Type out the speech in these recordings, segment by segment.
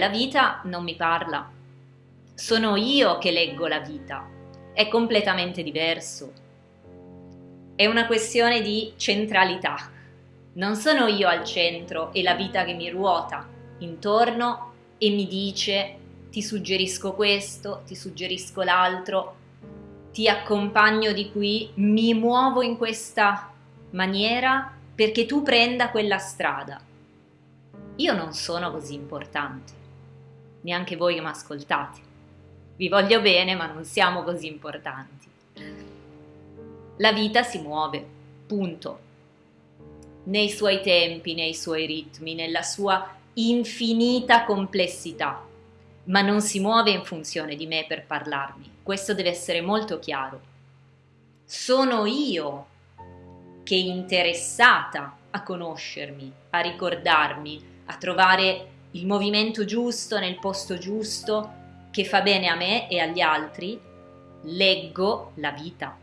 La vita non mi parla, sono io che leggo la vita, è completamente diverso. È una questione di centralità. Non sono io al centro e la vita che mi ruota intorno e mi dice ti suggerisco questo, ti suggerisco l'altro, ti accompagno di qui, mi muovo in questa maniera perché tu prenda quella strada. Io non sono così importante, neanche voi che mi ascoltate. Vi voglio bene, ma non siamo così importanti. La vita si muove, punto. Nei suoi tempi, nei suoi ritmi, nella sua infinita complessità, ma non si muove in funzione di me per parlarmi. Questo deve essere molto chiaro. Sono io che interessata a conoscermi, a ricordarmi, a trovare il movimento giusto nel posto giusto che fa bene a me e agli altri, leggo la vita.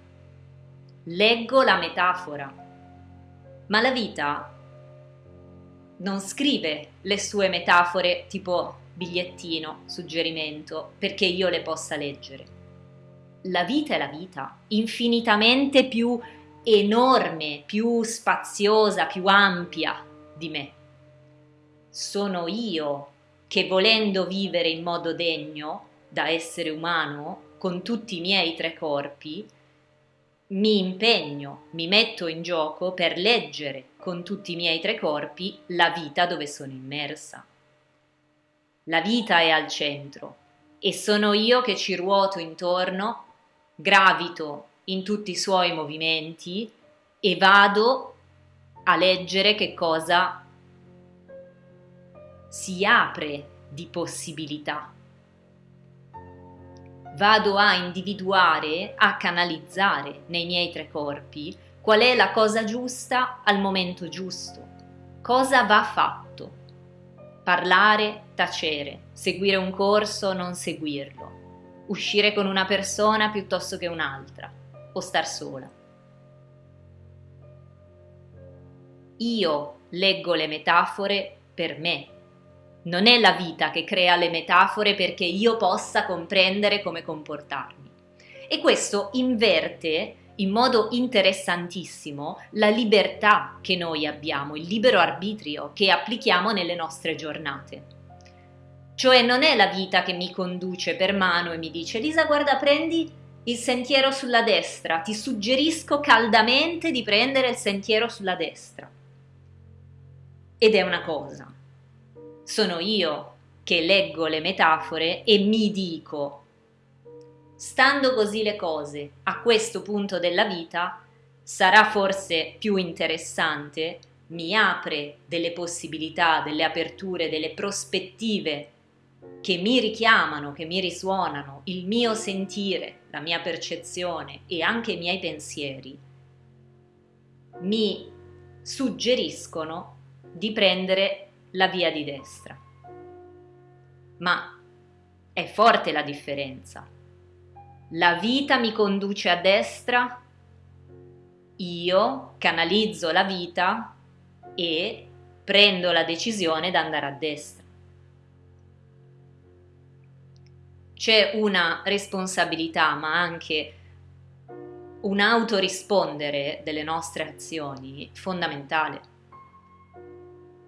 Leggo la metafora. Ma la vita non scrive le sue metafore tipo bigliettino, suggerimento, perché io le possa leggere. La vita è la vita, infinitamente più enorme, più spaziosa, più ampia di me. Sono io che volendo vivere in modo degno da essere umano, con tutti i miei tre corpi, mi impegno, mi metto in gioco per leggere con tutti i miei tre corpi la vita dove sono immersa. La vita è al centro e sono io che ci ruoto intorno, gravito in tutti i suoi movimenti e vado a leggere che cosa si apre di possibilità. Vado a individuare, a canalizzare nei miei tre corpi qual è la cosa giusta al momento giusto, cosa va fatto. Parlare, tacere, seguire un corso, non seguirlo, uscire con una persona piuttosto che un'altra, o star sola. Io leggo le metafore per me, non è la vita che crea le metafore perché io possa comprendere come comportarmi. E questo inverte in modo interessantissimo la libertà che noi abbiamo, il libero arbitrio che applichiamo nelle nostre giornate. Cioè non è la vita che mi conduce per mano e mi dice Lisa guarda prendi il sentiero sulla destra, ti suggerisco caldamente di prendere il sentiero sulla destra. Ed è una cosa, sono io che leggo le metafore e mi dico, stando così le cose a questo punto della vita, sarà forse più interessante, mi apre delle possibilità, delle aperture, delle prospettive che mi richiamano, che mi risuonano, il mio sentire, la mia percezione e anche i miei pensieri, mi suggeriscono di prendere la via di destra. Ma è forte la differenza. La vita mi conduce a destra, io canalizzo la vita e prendo la decisione di andare a destra. C'è una responsabilità, ma anche un autorispondere delle nostre azioni fondamentale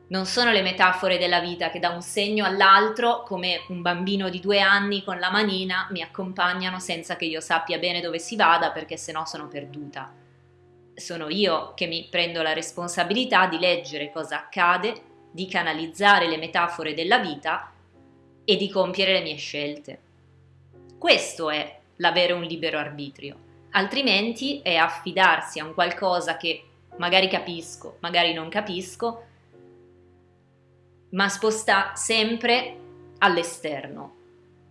non sono le metafore della vita che da un segno all'altro, come un bambino di due anni con la manina, mi accompagnano senza che io sappia bene dove si vada perché sennò sono perduta. Sono io che mi prendo la responsabilità di leggere cosa accade, di canalizzare le metafore della vita e di compiere le mie scelte. Questo è l'avere un libero arbitrio, altrimenti è affidarsi a un qualcosa che magari capisco, magari non capisco, ma sposta sempre all'esterno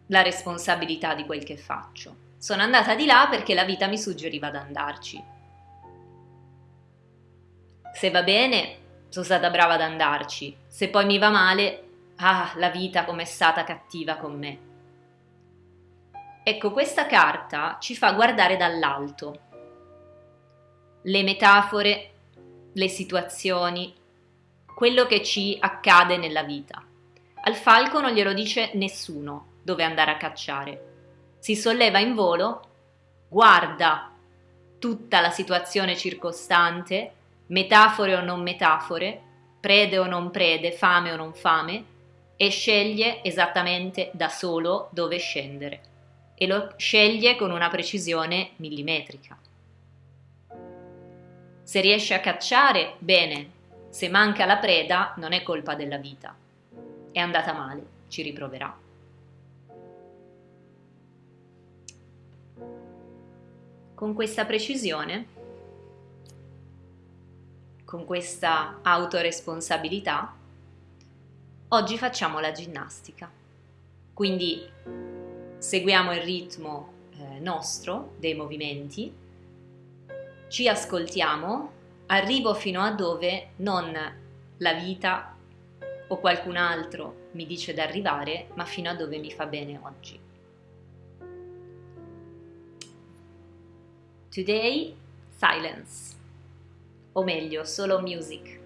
la responsabilità di quel che faccio. Sono andata di là perché la vita mi suggeriva di andarci. Se va bene, sono stata brava ad andarci. Se poi mi va male, ah, la vita com'è stata cattiva con me. Ecco, questa carta ci fa guardare dall'alto le metafore, le situazioni, quello che ci accade nella vita. Al falco non glielo dice nessuno dove andare a cacciare. Si solleva in volo, guarda tutta la situazione circostante, metafore o non metafore, prede o non prede, fame o non fame, e sceglie esattamente da solo dove scendere. E lo sceglie con una precisione millimetrica. Se riesce a cacciare, bene, se manca la preda non è colpa della vita. È andata male, ci riproverà. Con questa precisione, con questa autoresponsabilità, oggi facciamo la ginnastica. Quindi seguiamo il ritmo eh, nostro dei movimenti ci ascoltiamo, arrivo fino a dove non la vita o qualcun altro mi dice di arrivare, ma fino a dove mi fa bene oggi. Today, silence, o meglio, solo music.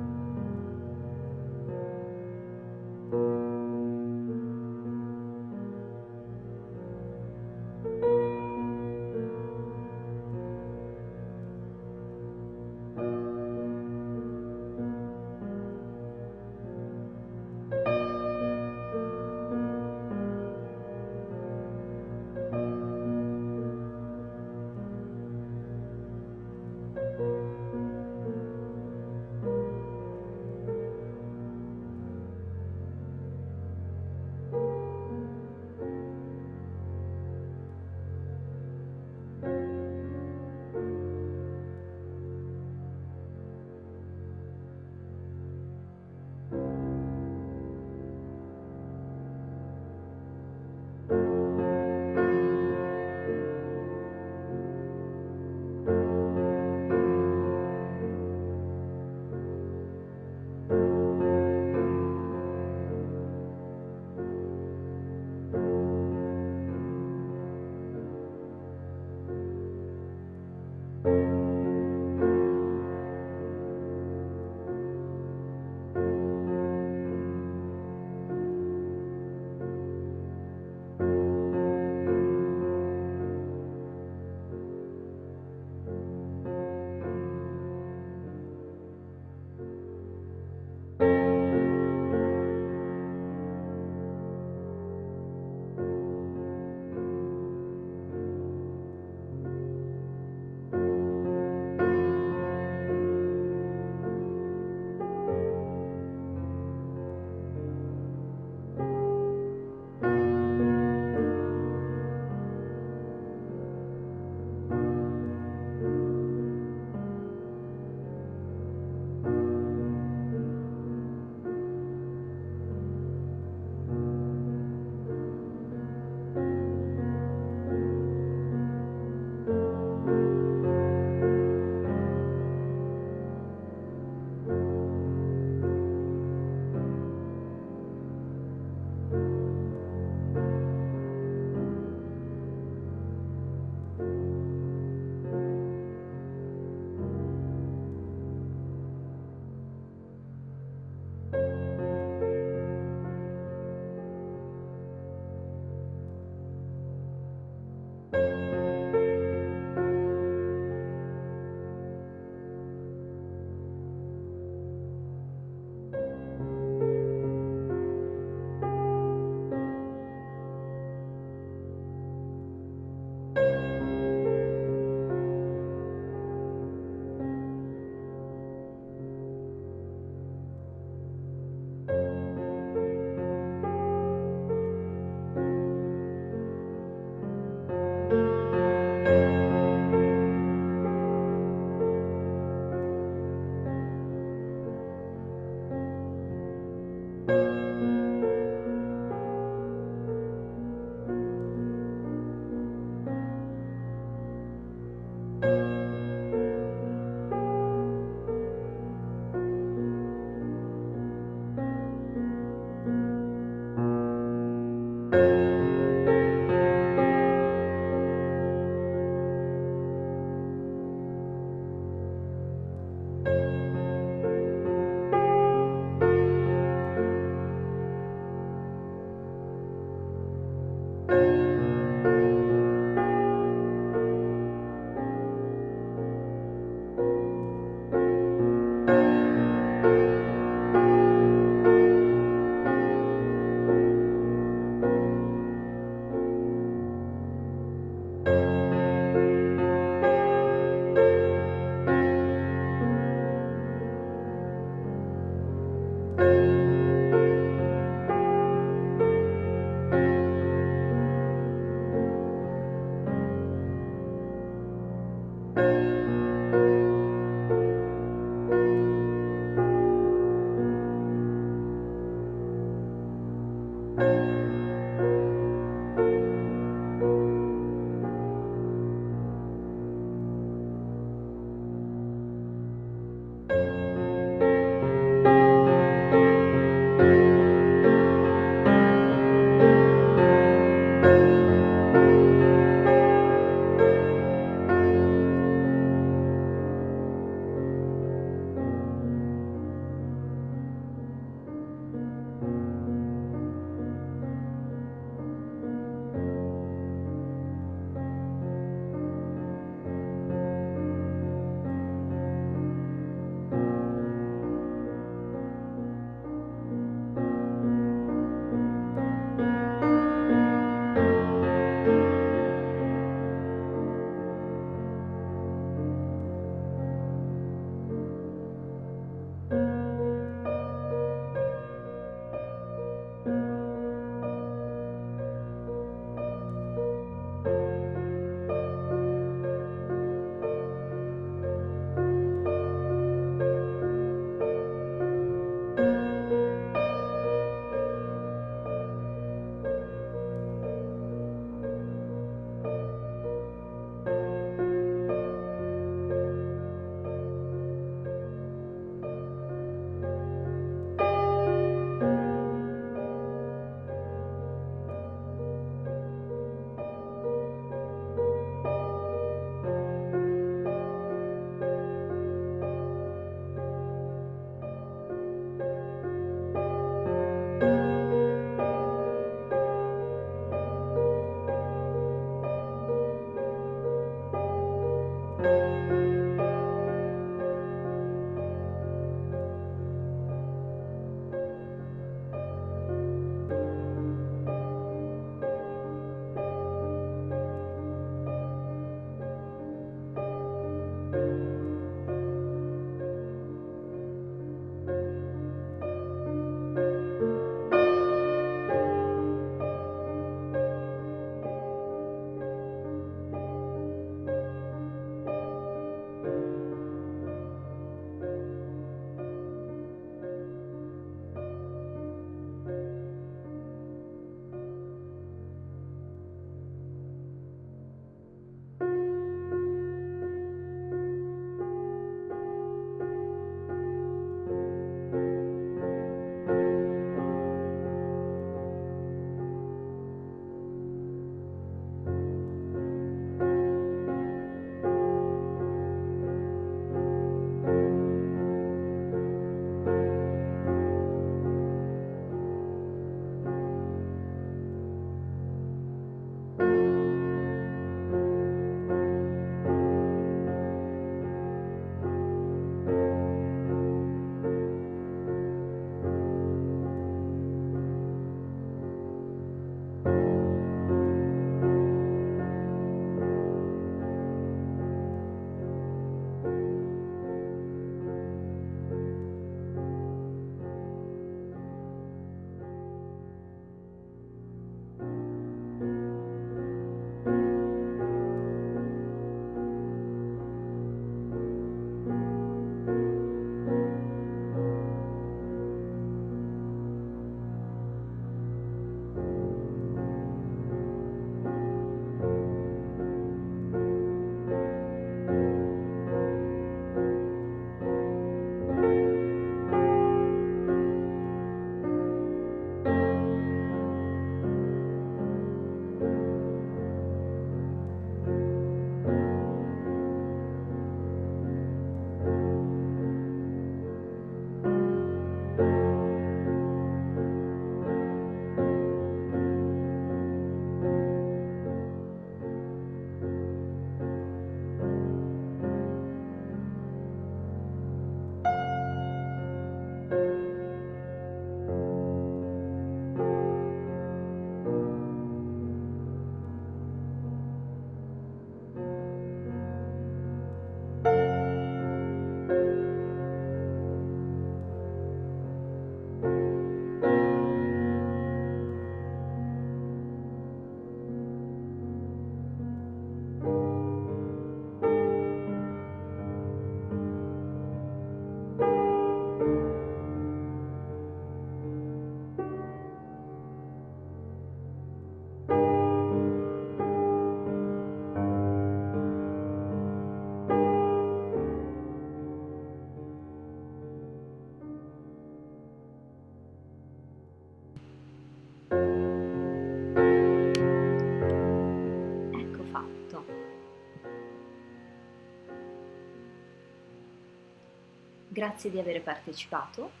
Grazie di aver partecipato.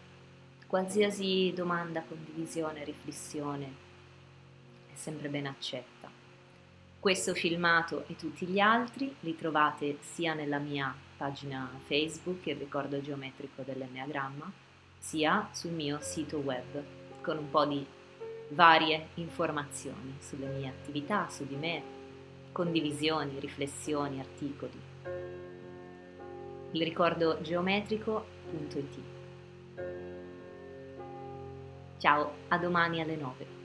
Qualsiasi domanda, condivisione, riflessione è sempre ben accetta. Questo filmato e tutti gli altri li trovate sia nella mia pagina Facebook, il ricordo geometrico dell'Enneagramma, sia sul mio sito web con un po' di varie informazioni sulle mie attività, su di me, condivisioni, riflessioni, articoli. Il ricordo geometrico.it Ciao, a domani alle 9.